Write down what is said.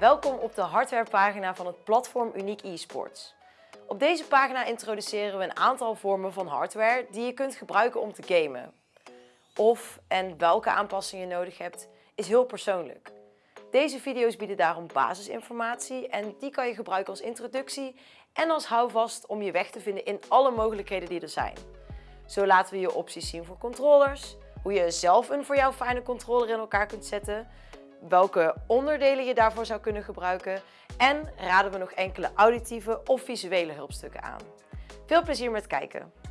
Welkom op de hardwarepagina van het platform Uniek eSports. Op deze pagina introduceren we een aantal vormen van hardware die je kunt gebruiken om te gamen. Of en welke aanpassingen je nodig hebt, is heel persoonlijk. Deze video's bieden daarom basisinformatie en die kan je gebruiken als introductie en als houvast om je weg te vinden in alle mogelijkheden die er zijn. Zo laten we je opties zien voor controllers, hoe je zelf een voor jou fijne controller in elkaar kunt zetten, welke onderdelen je daarvoor zou kunnen gebruiken en raden we nog enkele auditieve of visuele hulpstukken aan. Veel plezier met kijken!